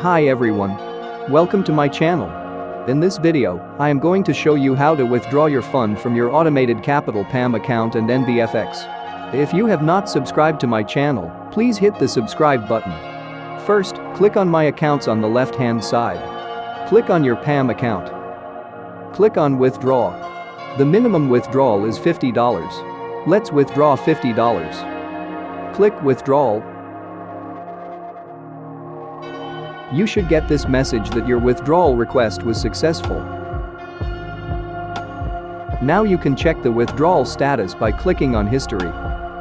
Hi everyone. Welcome to my channel. In this video, I am going to show you how to withdraw your fund from your automated Capital PAM account and NVFX. If you have not subscribed to my channel, please hit the subscribe button. First, click on My Accounts on the left-hand side. Click on your PAM account. Click on Withdraw. The minimum withdrawal is $50. Let's withdraw $50. Click Withdrawal You should get this message that your withdrawal request was successful. Now you can check the withdrawal status by clicking on History.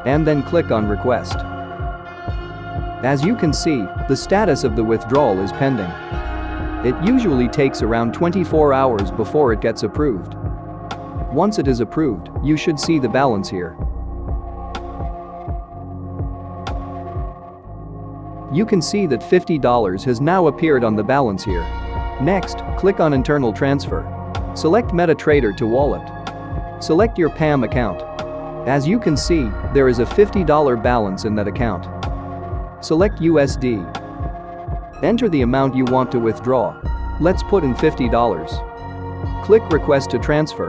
And then click on Request. As you can see, the status of the withdrawal is pending. It usually takes around 24 hours before it gets approved. Once it is approved, you should see the balance here. You can see that $50 has now appeared on the balance here. Next, click on Internal Transfer. Select MetaTrader to Wallet. Select your PAM account. As you can see, there is a $50 balance in that account. Select USD. Enter the amount you want to withdraw. Let's put in $50. Click Request to Transfer.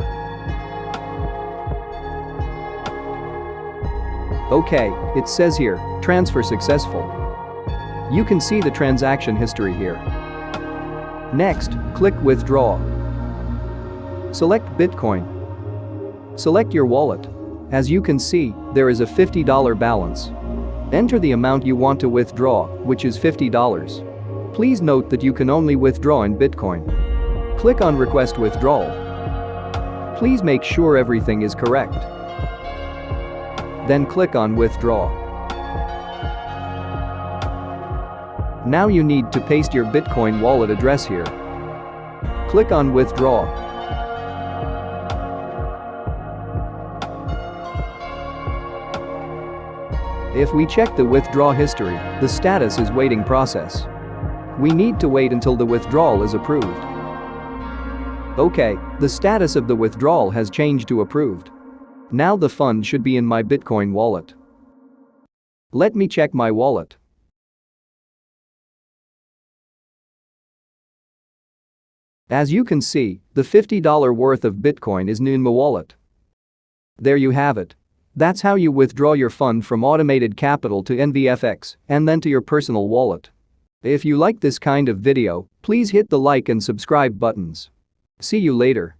OK, it says here, transfer successful. You can see the transaction history here. Next, click Withdraw. Select Bitcoin. Select your wallet. As you can see, there is a $50 balance. Enter the amount you want to withdraw, which is $50. Please note that you can only withdraw in Bitcoin. Click on Request Withdrawal. Please make sure everything is correct. Then click on Withdraw. Now you need to paste your Bitcoin wallet address here. Click on Withdraw. If we check the withdraw history, the status is waiting process. We need to wait until the withdrawal is approved. Okay, the status of the withdrawal has changed to approved. Now the fund should be in my Bitcoin wallet. Let me check my wallet. As you can see, the $50 worth of Bitcoin is in my wallet. There you have it. That's how you withdraw your fund from automated capital to NVFX and then to your personal wallet. If you like this kind of video, please hit the like and subscribe buttons. See you later.